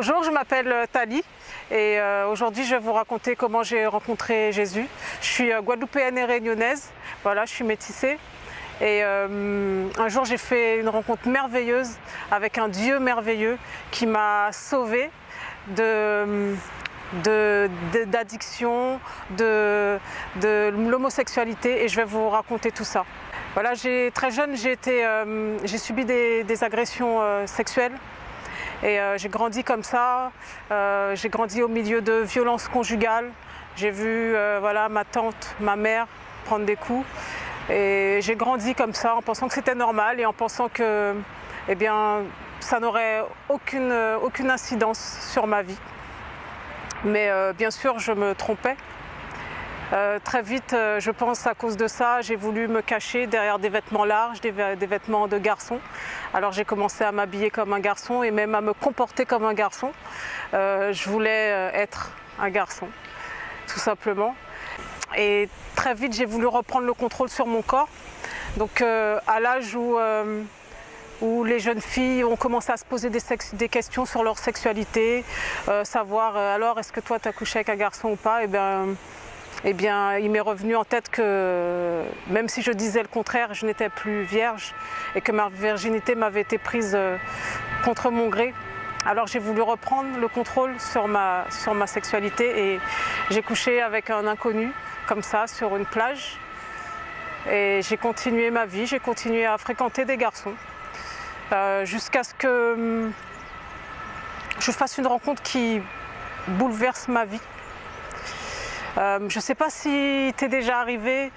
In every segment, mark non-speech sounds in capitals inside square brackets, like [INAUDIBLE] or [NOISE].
Bonjour, je m'appelle euh, Tali et euh, aujourd'hui je vais vous raconter comment j'ai rencontré Jésus. Je suis euh, guadeloupéenne et réunionnaise, voilà, je suis métissée. Et un jour j'ai fait une rencontre merveilleuse avec un Dieu merveilleux qui m'a sauvée d'addiction, de, l'homosexualité et je vais vous raconter tout ça. Voilà, très jeune j'ai subi des agressions sexuelles et euh, j'ai grandi comme ça, euh, j'ai grandi au milieu de violences conjugales. J'ai vu euh, voilà, ma tante, ma mère prendre des coups. Et j'ai grandi comme ça en pensant que c'était normal et en pensant que eh bien, ça n'aurait aucune, aucune incidence sur ma vie. Mais bien sûr, je me trompais. Euh, très vite, euh, je pense à cause de ça, j'ai voulu me cacher derrière des vêtements larges, des, vêtements de garçon. Alors j'ai commencé à m'habiller comme un garçon et même à me comporter comme un garçon. Euh, je voulais être un garçon, tout simplement. Et très vite, j'ai voulu reprendre le contrôle sur mon corps. Donc à l'âge où, les jeunes filles ont commencé à se poser des, questions sur leur sexualité, savoir alors est-ce que toi tu as couché avec un garçon ou pas, et eh bien, eh bien, il m'est revenu en tête que même si je disais le contraire, je n'étais plus vierge et que ma virginité m'avait été prise euh, contre mon gré. Alors j'ai voulu reprendre le contrôle sur ma, sur ma sexualité et j'ai couché avec un inconnu comme ça sur une plage. Et j'ai continué ma vie, j'ai continué à fréquenter des garçons euh, jusqu'à ce que hum, je fasse une rencontre qui bouleverse ma vie. Euh, je ne sais pas si t'es déjà arrivé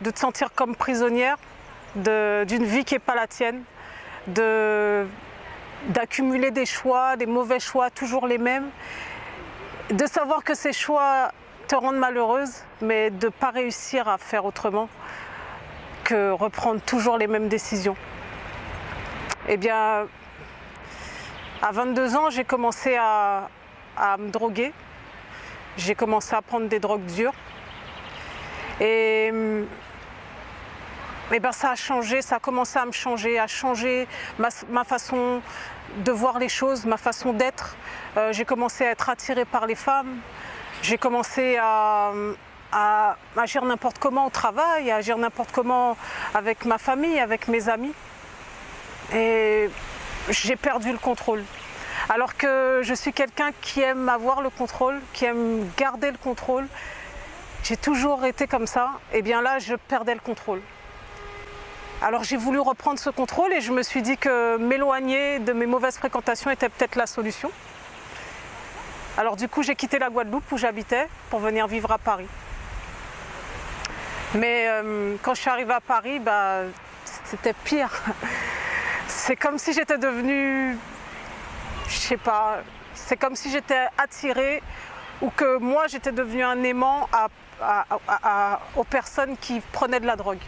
de te sentir comme prisonnière d'une vie qui n'est pas la tienne, d'accumuler des choix, des mauvais choix, toujours les mêmes, de savoir que ces choix te rendent malheureuse, mais de ne pas réussir à faire autrement que reprendre toujours les mêmes décisions. Eh bien, à 22 ans, j'ai commencé à me droguer, j'ai commencé à prendre des drogues dures. Et, ben ça a changé, ça a commencé à me changer, à changer ma, façon de voir les choses, ma façon d'être. Euh, j'ai commencé à être attirée par les femmes. J'ai commencé à agir n'importe comment au travail, à agir n'importe comment avec ma famille, avec mes amis. Et j'ai perdu le contrôle. Alors que je suis quelqu'un qui aime avoir le contrôle, qui aime garder le contrôle. J'ai toujours été comme ça, et bien là je perdais le contrôle. Alors j'ai voulu reprendre ce contrôle et je me suis dit que m'éloigner de mes mauvaises fréquentations était peut-être la solution. Alors du coup j'ai quitté la Guadeloupe où j'habitais pour venir vivre à Paris. Mais euh, quand je suis arrivée à Paris, bah, c'était pire. [LAUGHS] C'est comme si j'étais devenue je sais pas, c'est comme si j'étais attirée ou que moi j'étais devenue un aimant aux personnes qui prenaient de la drogue.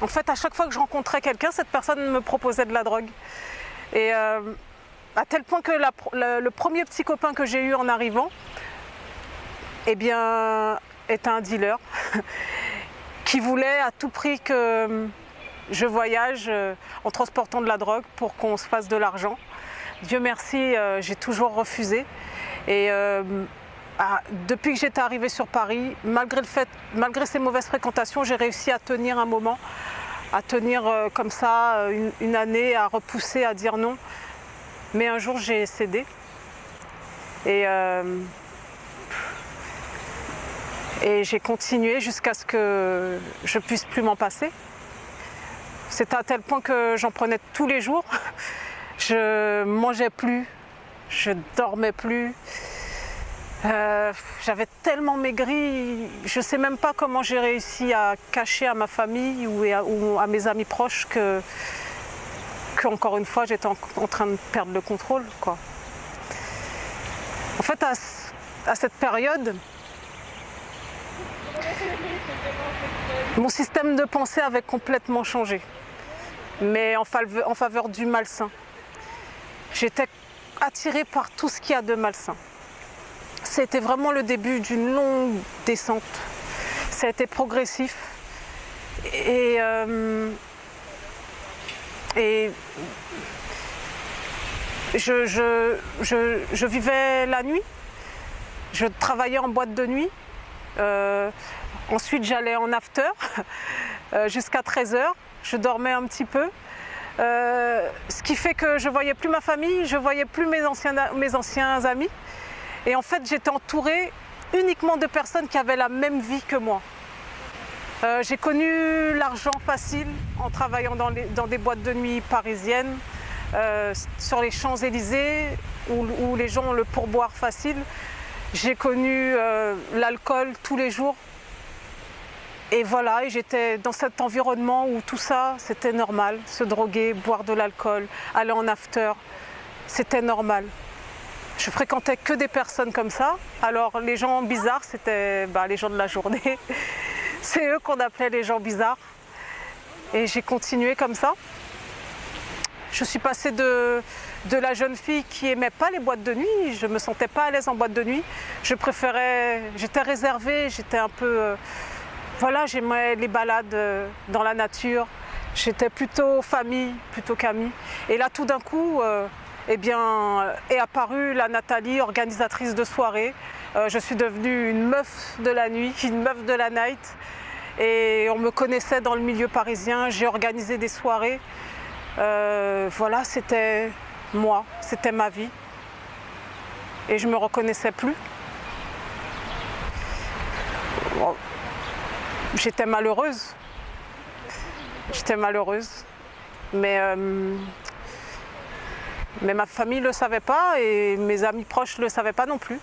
En fait, à chaque fois que je rencontrais quelqu'un, cette personne me proposait de la drogue. Et euh, à tel point que le premier petit copain que j'ai eu en arrivant, eh bien, était un dealer [LAUGHS] qui voulait à tout prix que je voyage euh, en transportant de la drogue pour qu'on se fasse de l'argent. Dieu merci, euh, j'ai toujours refusé. Et euh, ah, depuis que j'étais arrivée sur Paris, malgré, ces mauvaises fréquentations, j'ai réussi à tenir un moment, à tenir euh, comme ça une, année, à repousser, à dire non. Mais un jour, j'ai cédé. Et, et j'ai continué jusqu'à ce que je puisse plus m'en passer. C'est à tel point que j'en prenais tous les jours. Je mangeais plus, je dormais plus. Euh, j'avais tellement maigri, je ne sais même pas comment j'ai réussi à cacher à ma famille ou à, mes amis proches que, encore une fois, j'étais en, train de perdre le contrôle. En fait, à, cette période, mon système de pensée avait complètement changé, mais en faveur du malsain. J'étais attirée par tout ce qu'il y a de malsain. C'était vraiment le début d'une longue descente. Ça a été progressif. Et, euh, je, vivais la nuit, je travaillais en boîte de nuit, euh, ensuite j'allais en after [LAUGHS] euh, jusqu'à 13h, je dormais un petit peu. Euh, ce qui fait que je voyais plus ma famille, je voyais plus mes anciens, amis. Et en fait, j'étais entourée uniquement de personnes qui avaient la même vie que moi. Euh, j'ai connu l'argent facile en travaillant dans, des boîtes de nuit parisiennes, euh, sur les Champs-Élysées, où, les gens ont le pourboire facile. J'ai connu l'alcool tous les jours. Et voilà, et j'étais dans cet environnement où tout ça, c'était normal. Se droguer, boire de l'alcool, aller en after, c'était normal. Je fréquentais que des personnes comme ça. Alors les gens bizarres, c'était bah, les gens de la journée. [LAUGHS] C'est eux qu'on appelait les gens bizarres. Et j'ai continué comme ça. Je suis passée de, de la jeune fille qui aimait pas les boîtes de nuit. Je me sentais pas à l'aise en boîte de nuit. Je préférais, j'étais réservée, j'étais un peu, euh, voilà, j'aimais les balades euh, dans la nature. J'étais plutôt famille, plutôt qu'amie. Et là, tout d'un coup, euh, eh bien, est apparue la Nathalie, organisatrice de soirée. Euh, je suis devenue une meuf de la nuit, [LAUGHS] une meuf de la night. Et on me connaissait dans le milieu parisien, j'ai organisé des soirées. Euh, voilà, c'était moi, c'était ma vie. Et je ne me reconnaissais plus. J'étais malheureuse. J'étais malheureuse. Mais euh, ma famille ne le savait pas et mes amis proches ne le savaient pas non plus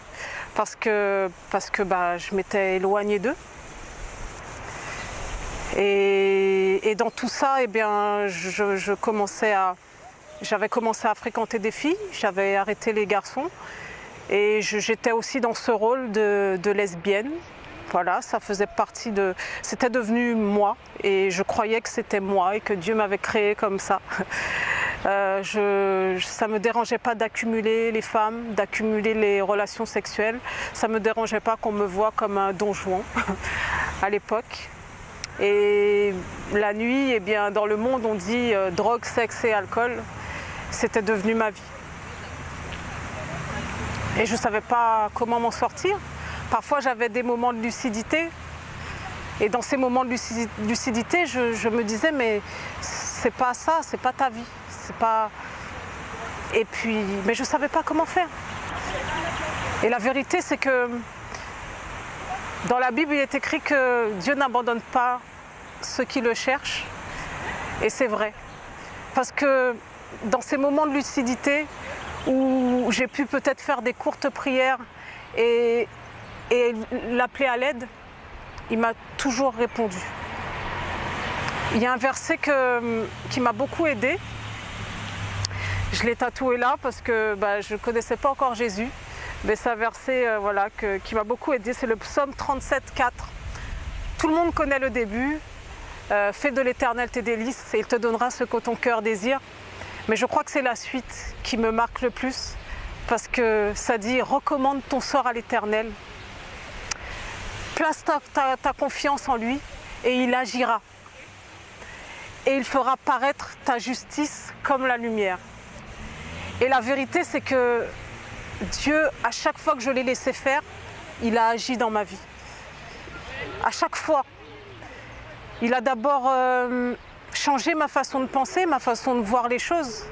parce que, parce que bah, je m'étais éloignée d'eux. Et, dans tout ça, eh j'avais commencé à fréquenter des filles, j'avais arrêté les garçons et j'étais aussi dans ce rôle de lesbienne. Voilà, ça faisait partie de... C'était devenu moi et je croyais que c'était moi et que Dieu m'avait créé comme ça. Euh, ça ne me dérangeait pas d'accumuler les femmes, d'accumuler les relations sexuelles. Ça ne me dérangeait pas qu'on me voit comme un don [LAUGHS] à l'époque. Et la nuit, eh bien, dans le monde, on dit euh, drogue, sexe et alcool. C'était devenu ma vie. Et je ne savais pas comment m'en sortir. Parfois, j'avais des moments de lucidité. Et dans ces moments de lucidité, je, me disais, mais c'est pas ça, c'est pas ta vie c'est pas... Et puis, mais je ne savais pas comment faire. Et la vérité, c'est que dans la Bible, il est écrit que Dieu n'abandonne pas ceux qui le cherchent. Et c'est vrai. Parce que dans ces moments de lucidité où j'ai pu peut-être faire des courtes prières et, et l'appeler à l'aide, il m'a toujours répondu. Il y a un verset qui m'a beaucoup aidé je l'ai tatoué là parce que bah, je ne connaissais pas encore Jésus. Mais c'est un verset euh, voilà, qui m'a beaucoup aidé, c'est le psaume 37, 4. Tout le monde connaît le début. Euh, fais de l'éternel tes délices et il te donnera ce que ton cœur désire. Mais je crois que c'est la suite qui me marque le plus parce que ça dit recommande ton sort à l'éternel. Place ta, confiance en lui et il agira. Et il fera paraître ta justice comme la lumière. Et la vérité, c'est que Dieu, à chaque fois que je l'ai laissé faire, il a agi dans ma vie. À chaque fois. Il a d'abord euh, changé ma façon de penser, ma façon de voir les choses,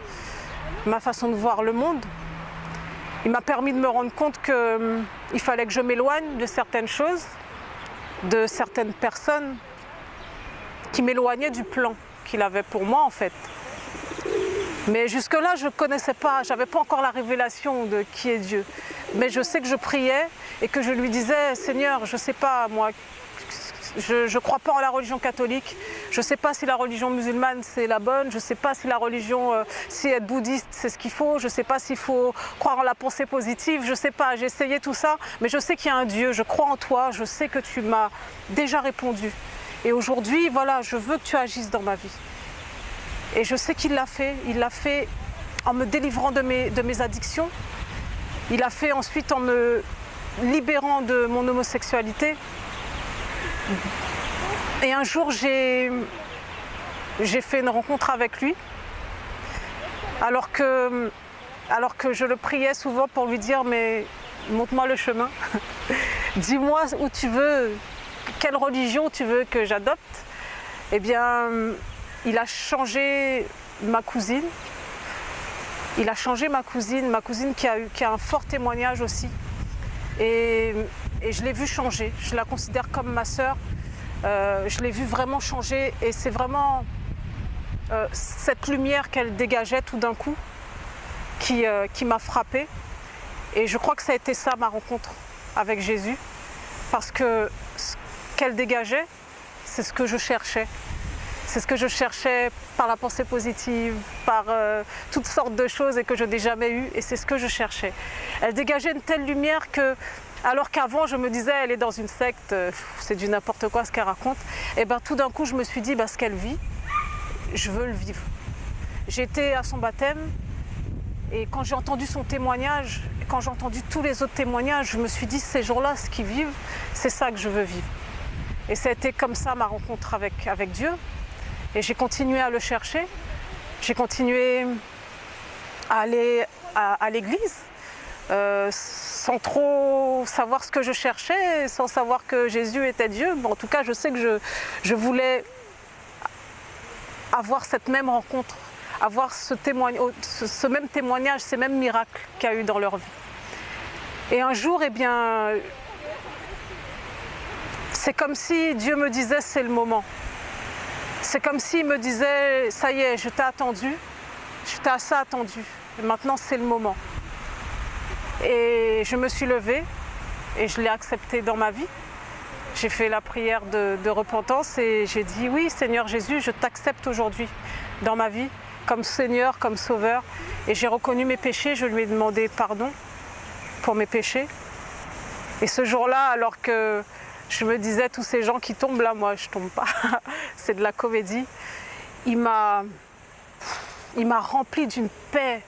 ma façon de voir le monde. Il m'a permis de me rendre compte qu'il euh, fallait que je m'éloigne de certaines choses, de certaines personnes qui m'éloignaient du plan qu'il avait pour moi en fait. Mais jusque-là, je ne connaissais pas, je n'avais pas encore la révélation de qui est Dieu. Mais je sais que je priais et que je lui disais, Seigneur, je ne sais pas, moi, je ne crois pas en la religion catholique, je ne sais pas si la religion musulmane c'est la bonne, je ne sais pas si la religion, euh, si être bouddhiste c'est ce qu'il faut, je ne sais pas s'il faut croire en la pensée positive, je ne sais pas, j'ai essayé tout ça, mais je sais qu'il y a un Dieu, je crois en toi, je sais que tu m'as déjà répondu. Et aujourd'hui, voilà, je veux que tu agisses dans ma vie. Et je sais qu'il l'a fait. Il l'a fait en me délivrant de mes, de mes addictions. Il l'a fait ensuite en me libérant de mon homosexualité. Et un jour, j'ai fait une rencontre avec lui. Alors que alors que je le priais souvent pour lui dire mais montre-moi le chemin, [LAUGHS] dis-moi où tu veux, quelle religion tu veux que j'adopte, eh bien il a changé ma cousine, il a changé ma cousine, ma cousine qui a, eu, qui a un fort témoignage aussi. Et, je l'ai vu changer, je la considère comme ma sœur. Euh, je l'ai vu vraiment changer et c'est vraiment euh, cette lumière qu'elle dégageait tout d'un coup qui, euh, qui m'a frappée. Et je crois que ça a été ça ma rencontre avec Jésus parce que ce qu'elle dégageait, c'est ce que je cherchais. C'est ce que je cherchais par la pensée positive, par toutes sortes de choses et que je n'ai jamais eu. Et c'est ce que je cherchais. Elle dégageait une telle lumière que, alors qu'avant je me disais, elle est dans une secte, euh, c'est du n'importe quoi ce qu'elle raconte. Et bien tout d'un coup je me suis dit, bah, ce qu'elle vit, je veux le vivre. J'étais à son baptême et quand j'ai entendu son témoignage, quand j'ai entendu tous les autres témoignages, je me suis dit, ces jours-là, ce qu'ils vivent, c'est ça que je veux vivre. Et été comme ça ma rencontre avec, avec Dieu. Et j'ai continué à le chercher. J'ai continué à aller à, l'église euh, sans trop savoir ce que je cherchais, sans savoir que Jésus était Dieu. en tout cas, je sais que je, voulais avoir cette même rencontre, avoir ce, même témoignage, ces mêmes miracles qu'il y a eu dans leur vie. Et un jour, eh bien, c'est comme si Dieu me disait c'est le moment. C'est comme s'il me disait, ça y est, je t'ai attendu, je t'ai assez attendu, maintenant c'est le moment. Et je me suis levée et je l'ai accepté dans ma vie. J'ai fait la prière de, repentance et j'ai dit, oui Seigneur Jésus, je t'accepte aujourd'hui dans ma vie comme Seigneur, comme Sauveur. Et j'ai reconnu mes péchés, je lui ai demandé pardon pour mes péchés. Et ce jour-là, alors que je me disais, tous ces gens qui tombent là, moi je tombe pas, [LAUGHS] c'est de la comédie. Il m'a rempli d'une paix,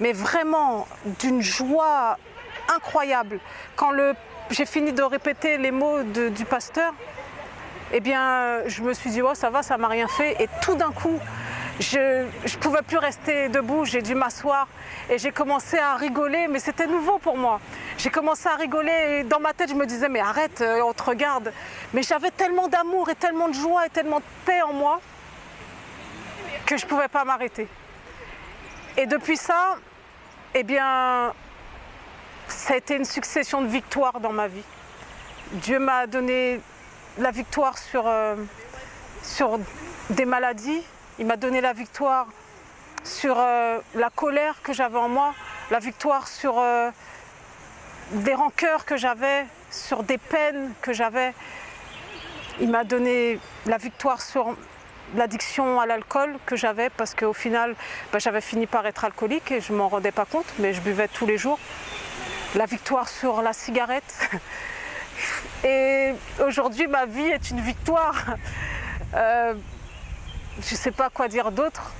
mais vraiment d'une joie incroyable. Quand j'ai fini de répéter les mots du pasteur, eh bien, je me suis dit, oh, ça va, ça m'a rien fait. Et tout d'un coup, je ne pouvais plus rester debout, j'ai dû m'asseoir et j'ai commencé à rigoler, mais c'était nouveau pour moi. J'ai commencé à rigoler et dans ma tête, je me disais, mais arrête, euh, on te regarde. Mais j'avais tellement d'amour et tellement de joie et tellement de paix en moi que je ne pouvais pas m'arrêter. Et depuis ça, eh bien, ça a été une succession de victoires dans ma vie. Dieu m'a donné la victoire sur, euh, sur des maladies, il m'a donné la victoire sur euh, la colère que j'avais en moi, la victoire sur euh, des rancœurs que j'avais, sur des peines que j'avais. Il m'a donné la victoire sur l'addiction à l'alcool que j'avais parce qu'au final, bah, j'avais fini par être alcoolique et je m'en rendais pas compte, mais je buvais tous les jours. La victoire sur la cigarette. [LAUGHS] Et aujourd'hui, ma vie est une victoire. Euh, je ne sais pas quoi dire d'autre.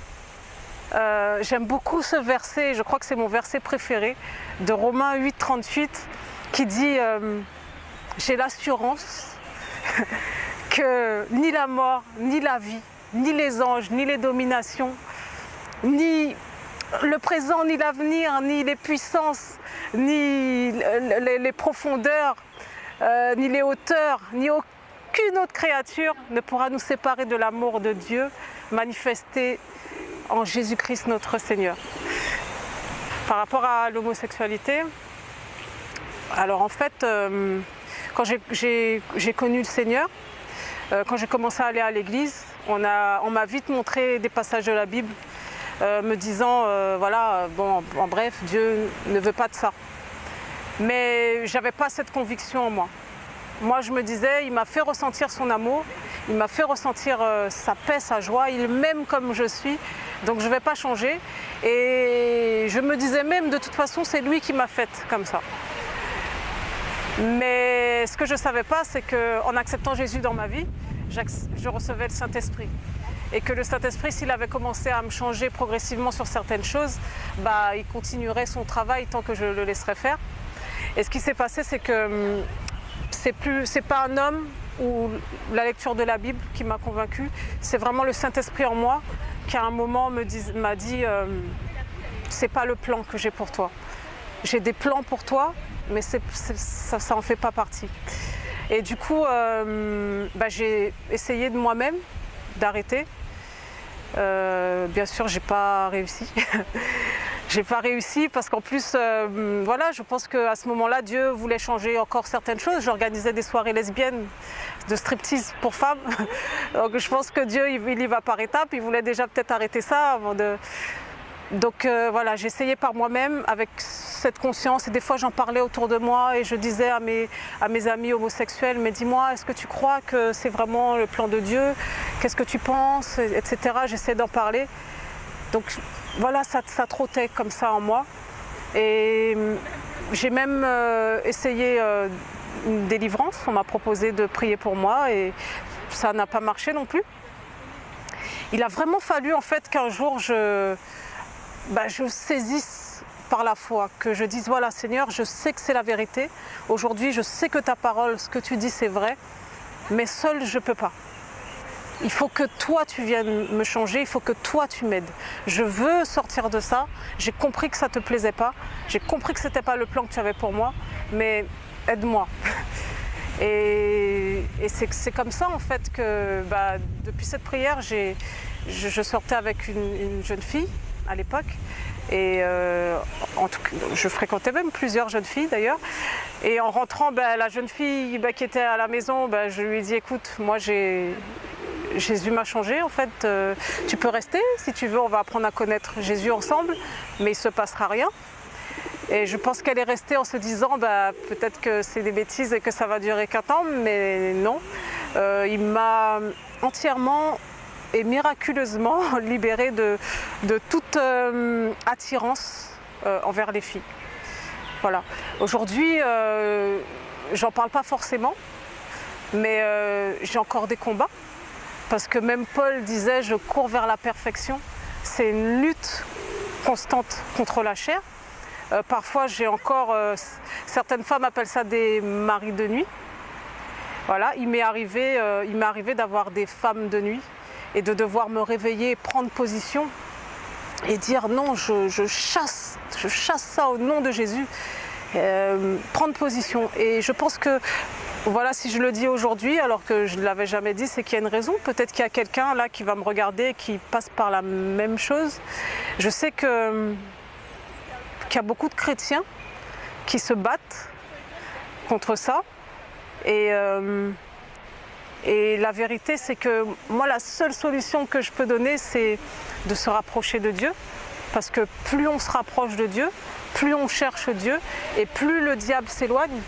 Euh, j'aime beaucoup ce verset, je crois que c'est mon verset préféré, de Romains 8, 38, qui dit euh, J'ai l'assurance [LAUGHS] que ni la mort, ni la vie, ni les anges, ni les dominations, ni le présent, ni l'avenir, ni les puissances, ni les, profondeurs, euh, ni les hauteurs, ni aucun aucune autre créature ne pourra nous séparer de l'amour de Dieu manifesté en Jésus-Christ notre Seigneur. Par rapport à l'homosexualité, alors en fait, euh, quand j'ai connu le Seigneur, euh, quand j'ai commencé à aller à l'église, on m'a vite montré des passages de la Bible euh, me disant, voilà, bon, en bref, Dieu ne veut pas de ça. Mais j'avais pas cette conviction en moi. Moi, je me disais, il m'a fait ressentir son amour, il m'a fait ressentir euh, sa paix, sa joie, il m'aime comme je suis, donc je ne vais pas changer. Et je me disais même, de toute façon, c'est lui qui m'a faite comme ça. Mais ce que je ne savais pas, c'est qu'en acceptant Jésus dans ma vie, je recevais le Saint-Esprit. Et que le Saint-Esprit, s'il avait commencé à me changer progressivement sur certaines choses, bah, il continuerait son travail tant que je le laisserais faire. Et ce qui s'est passé, c'est que hum, c'est c'est pas un homme ou la lecture de la Bible qui m'a convaincue, c'est vraiment le Saint-Esprit en moi qui à un moment m'a dit, euh, c'est pas le plan que j'ai pour toi. J'ai des plans pour toi, mais ça, ça en fait pas partie. Et du coup, euh, bah, j'ai essayé de moi-même d'arrêter. Euh, bien sûr, j'ai pas réussi. [LAUGHS] j'ai pas réussi parce qu'en plus, euh, voilà, je pense qu'à ce moment-là, Dieu voulait changer encore certaines choses. J'organisais des soirées lesbiennes de striptease pour femmes. [LAUGHS] Donc je pense que Dieu, il, y va par étapes. Il voulait déjà peut-être arrêter ça avant de, donc voilà, j'essayais par moi-même avec cette conscience et des fois j'en parlais autour de moi et je disais à mes, à mes amis homosexuels, mais dis-moi, est-ce que tu crois que c'est vraiment le plan de Dieu? Qu'est-ce que tu penses? Etc. J'essayais d'en parler. Donc voilà, ça, ça, trottait comme ça en moi. Et hum, j'ai même euh, essayé euh, une délivrance, on m'a proposé de prier pour moi et ça n'a pas marché non plus. Il a vraiment fallu en fait qu'un jour je bah, je saisisse par la foi, que je dise voilà Seigneur, je sais que c'est la vérité, aujourd'hui je sais que ta parole, ce que tu dis c'est vrai, mais seul je ne peux pas. Il faut que toi tu viennes me changer, il faut que toi tu m'aides. Je veux sortir de ça, j'ai compris que ça ne te plaisait pas, j'ai compris que ce n'était pas le plan que tu avais pour moi, mais aide-moi. [LAUGHS] Et, c'est comme ça en fait que bah, depuis cette prière, je, je, sortais avec une jeune fille à l'époque. Et euh, en tout je fréquentais même plusieurs jeunes filles d'ailleurs. Et en rentrant, ben, la jeune fille ben, qui était à la maison, ben, je lui ai dit écoute, moi Jésus m'a changé en fait, euh, tu peux rester si tu veux, on va apprendre à connaître Jésus ensemble, mais il ne se passera rien. Et je pense qu'elle est restée en se disant peut-être que c'est des bêtises et que ça va durer qu'un temps, mais non. Euh, il m'a entièrement et miraculeusement [LAUGHS] libérée de, toute euh, attirance euh, envers les filles. Voilà. Aujourd'hui, euh, j'en parle pas forcément, mais j'ai encore des combats. Parce que même Paul disait, je cours vers la perfection. C'est une lutte constante contre la chair. parfois, j'ai encore, certaines femmes appellent ça des maris de nuit. Voilà, il m'est arrivé, arrivé d'avoir des femmes de nuit et de devoir me réveiller, prendre position et dire non, je, chasse, je chasse ça au nom de Jésus, euh, prendre position. Et je pense que, voilà, si je le dis aujourd'hui, alors que je ne l'avais jamais dit, c'est qu'il y a une raison. Peut-être qu'il y a quelqu'un là qui va me regarder, qui passe par la même chose. Je sais qu'il y a beaucoup de chrétiens qui se battent contre ça. Et euh, et la vérité, c'est que moi, la seule solution que je peux donner, c'est de se rapprocher de Dieu. Parce que plus on se rapproche de Dieu, plus on cherche Dieu et plus le diable s'éloigne.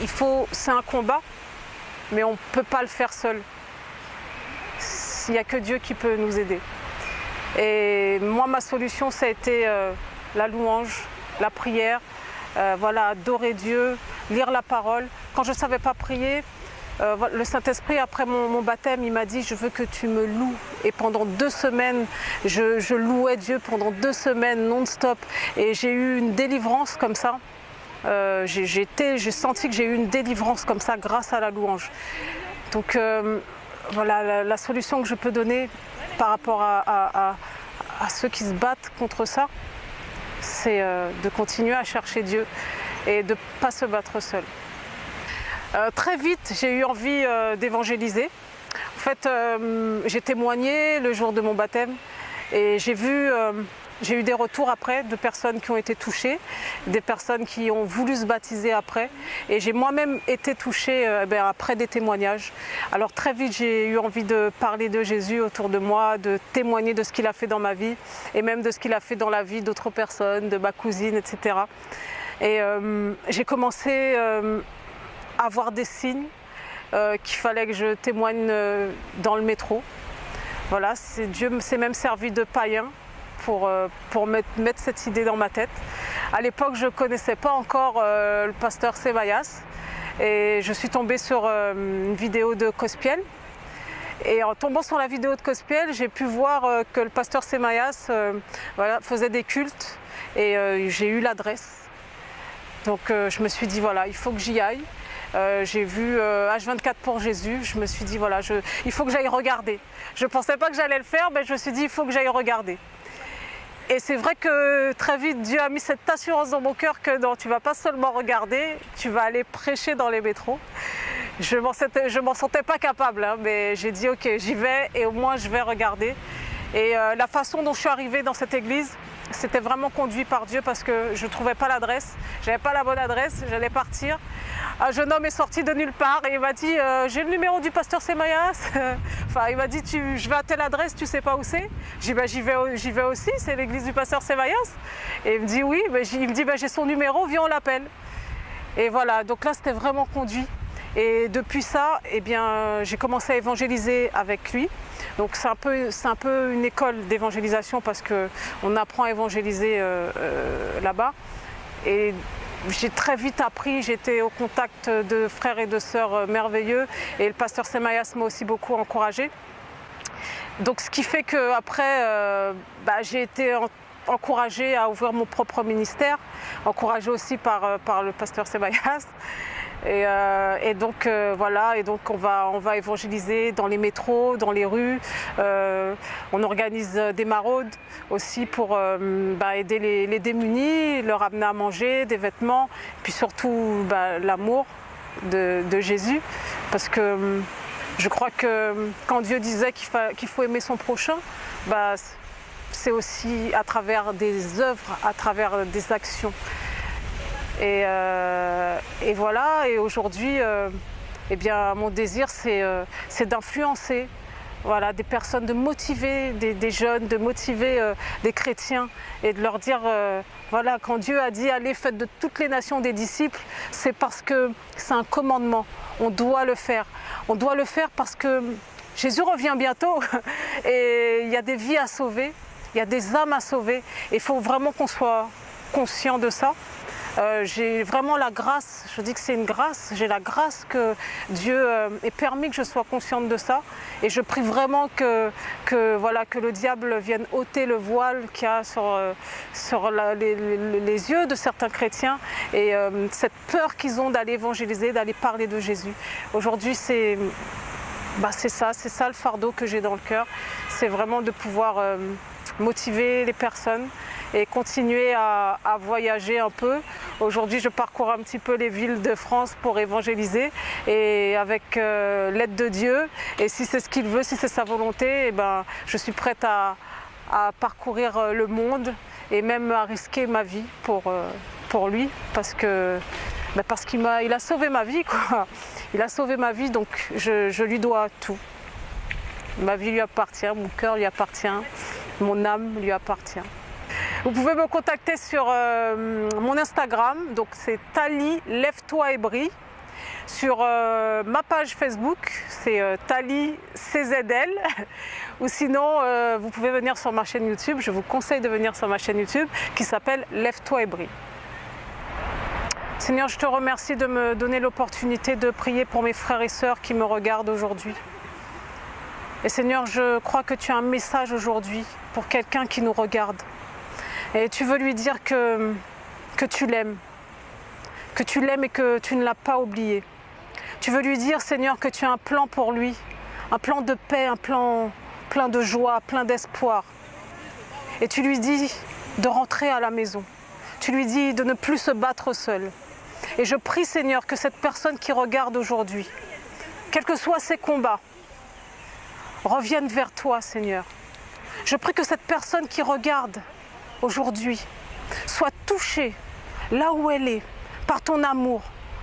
Il faut, c'est un combat, mais on ne peut pas le faire seul. Il n'y a que Dieu qui peut nous aider. Et moi, ma solution, ça a été euh, la louange, la prière, euh, voilà, adorer Dieu, lire la parole. Quand je ne savais pas prier, euh, le Saint-Esprit, après mon, baptême, il m'a dit je veux que tu me loues. Et pendant deux semaines, je, louais Dieu pendant deux semaines non-stop. Et j'ai eu une délivrance comme ça. Euh, j'ai senti que j'ai eu une délivrance comme ça grâce à la louange. Donc euh, voilà, la, solution que je peux donner par rapport à, à ceux qui se battent contre ça, c'est de continuer à chercher Dieu et de ne pas se battre seul. Euh, très vite, j'ai eu envie euh, d'évangéliser. En fait, euh, j'ai témoigné le jour de mon baptême et j'ai vu, j'ai eu des retours après de personnes qui ont été touchées, des personnes qui ont voulu se baptiser après. Et j'ai moi-même été touchée ben, après des témoignages. Alors très vite, j'ai eu envie de parler de Jésus autour de moi, de témoigner de ce qu'il a fait dans ma vie et même de ce qu'il a fait dans la vie d'autres personnes, de ma cousine, etc. Et j'ai commencé avoir des signes euh, qu'il fallait que je témoigne euh, dans le métro. Voilà, Dieu s'est même servi de païen pour, euh, pour mettre, cette idée dans ma tête. À l'époque, je ne connaissais pas encore le pasteur Sémaïas et je suis tombée sur une vidéo de Cospiel. Et en tombant sur la vidéo de Cospiel, j'ai pu voir que le pasteur Sémaïas voilà, faisait des cultes et j'ai eu l'adresse. Donc je me suis dit, voilà, il faut que j'y aille. Euh, j'ai vu H24 euh, pour Jésus, je me suis dit voilà, il faut que j'aille regarder. Je ne pensais pas que j'allais le faire, mais je me suis dit il faut que j'aille regarder. Et c'est vrai que très vite, Dieu a mis cette assurance dans mon cœur que non, tu vas pas seulement regarder, tu vas aller prêcher dans les métros. Je ne m'en sentais pas capable, hein, mais j'ai dit ok, j'y vais et au moins je vais regarder. Et euh, la façon dont je suis arrivée dans cette église, c'était vraiment conduit par Dieu parce que je ne trouvais pas l'adresse, je n'avais pas la bonne adresse, j'allais partir. Un jeune homme est sorti de nulle part et il m'a dit euh, j'ai le numéro du pasteur Semayas. [LAUGHS] enfin il m'a dit je vais à telle adresse, tu sais pas où c'est J'ai dit bah, j'y vais, aussi, c'est l'église du pasteur Semayas. Et il me dit oui, il me dit bah, j'ai son numéro, viens on l'appelle. Et voilà, donc là c'était vraiment conduit. Et depuis ça, eh bien, j'ai commencé à évangéliser avec lui. Donc c'est un, peu, un peu une école d'évangélisation parce qu'on apprend à évangéliser euh, euh, là-bas. Et j'ai très vite appris, j'étais au contact de frères et de sœurs euh, merveilleux et le pasteur Semayas m'a aussi beaucoup encouragé. Donc ce qui fait qu'après, bah, j'ai été encouragée à ouvrir mon propre ministère, encouragée aussi par, le pasteur Euh, et, donc euh, voilà, et donc on va, on va évangéliser dans les métros, dans les rues. Euh, on organise des maraudes aussi pour bah, aider les, démunis, leur amener à manger, des vêtements, puis surtout bah, l'amour de, Jésus. Parce que je crois que quand Dieu disait qu'il faut aimer son prochain, bah, c'est aussi à travers des œuvres, à travers des actions. Euh, et, voilà, et aujourd'hui, euh, eh bien, mon désir, c'est euh, d'influencer voilà, des personnes, de motiver des, jeunes, de motiver des chrétiens et de leur dire, voilà, quand Dieu a dit allez, faites de toutes les nations des disciples, c'est parce que c'est un commandement, on doit le faire. On doit le faire parce que Jésus revient bientôt [LAUGHS] et il y a des vies à sauver, il y a des âmes à sauver. Il faut vraiment qu'on soit conscient de ça. Euh, j'ai vraiment la grâce, je dis que c'est une grâce, j'ai la grâce que Dieu euh, ait permis que je sois consciente de ça. Et je prie vraiment que, voilà, que le diable vienne ôter le voile qu'il y a sur, euh, les, yeux de certains chrétiens et cette peur qu'ils ont d'aller évangéliser, d'aller parler de Jésus. Aujourd'hui, c'est bah, ça, c'est ça le fardeau que j'ai dans le cœur. C'est vraiment de pouvoir motiver les personnes et continuer à, voyager un peu. Aujourd'hui, je parcours un petit peu les villes de France pour évangéliser et avec euh, l'aide de Dieu. Et si c'est ce qu'il veut, si c'est sa volonté, eh ben, je suis prête à, parcourir euh, le monde et même à risquer ma vie pour, euh, lui parce ben, qu'il a, sauvé ma vie. Il a sauvé ma vie, donc je lui dois tout. Ma vie lui appartient, mon cœur lui appartient, mon âme lui appartient. Vous pouvez me contacter sur euh, mon Instagram, donc c'est Tali Lève-toi et brille. Sur euh, ma page Facebook, c'est euh, Tali CZL. [LAUGHS] Ou sinon, vous pouvez venir sur ma chaîne YouTube. Je vous conseille de venir sur ma chaîne YouTube qui s'appelle Lève-toi et brille. Seigneur, je te remercie de me donner l'opportunité de prier pour mes frères et sœurs qui me regardent aujourd'hui. Et Seigneur, je crois que tu as un message aujourd'hui pour quelqu'un qui nous regarde. Et tu veux lui dire que, tu l'aimes, que tu l'aimes et que tu ne l'as pas oublié. Tu veux lui dire, Seigneur, que tu as un plan pour lui, un plan de paix, un plan plein de joie, plein d'espoir. Et tu lui dis de rentrer à la maison. Tu lui dis de ne plus se battre seul. Et je prie, Seigneur, que cette personne qui regarde aujourd'hui, quels que soient ses combats, revienne vers toi, Seigneur. Je prie que cette personne qui regarde aujourd'hui soit touchée là où elle est par ton amour,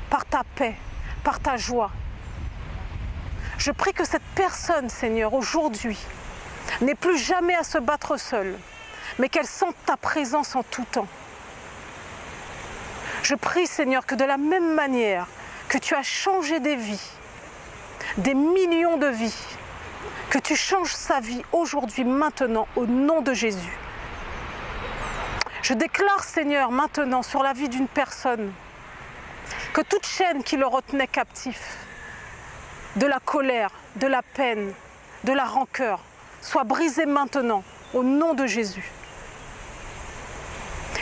par ta paix, par ta joie. Je prie que cette personne, Seigneur, aujourd'hui, n'ait plus jamais à se battre seule, mais qu'elle sente ta présence en tout temps. Je prie, Seigneur, que de la même manière que tu as changé des vies, des millions de vies, que tu changes sa vie aujourd'hui, maintenant, au nom de Jésus. Je déclare, Seigneur, maintenant sur la vie d'une personne, que toute chaîne qui le retenait captif, de la colère, de la peine, de la rancœur, soit brisée maintenant, au nom de Jésus.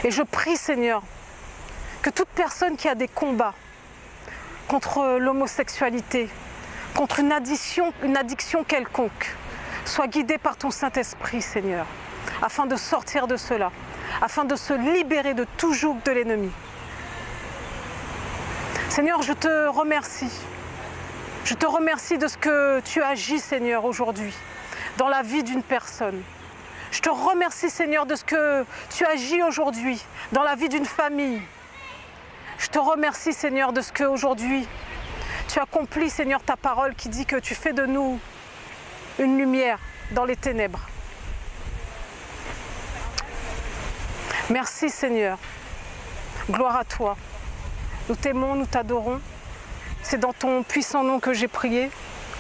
Et je prie, Seigneur, que toute personne qui a des combats contre l'homosexualité, contre une addiction, quelconque, soit guidée par ton Saint-Esprit, Seigneur afin de sortir de cela, afin de se libérer de tout joug de l'ennemi. Seigneur, je te remercie. Je te remercie de ce que tu agis, Seigneur, aujourd'hui, dans la vie d'une personne. Je te remercie, Seigneur, de ce que tu agis aujourd'hui dans la vie d'une famille. Je te remercie, Seigneur, de ce que aujourd'hui tu accomplis, Seigneur, ta parole qui dit que tu fais de nous une lumière dans les ténèbres. Merci, Seigneur. Gloire à toi. Nous t'aimons, nous t'adorons. C'est dans ton puissant nom que j'ai prié,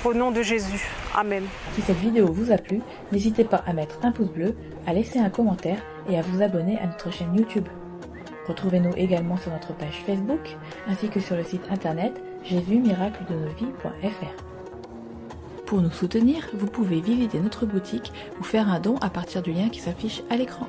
au nom de Jésus. Amen. Si cette vidéo vous a plu, n'hésitez pas à mettre un pouce bleu, à laisser un commentaire et à vous abonner à notre chaîne YouTube. Retrouvez-nous également sur notre page Facebook ainsi que sur le site internet jésusmiracledenosvies.fr. Pour nous soutenir, vous pouvez visiter notre boutique ou faire un don à partir du lien qui s'affiche à l'écran.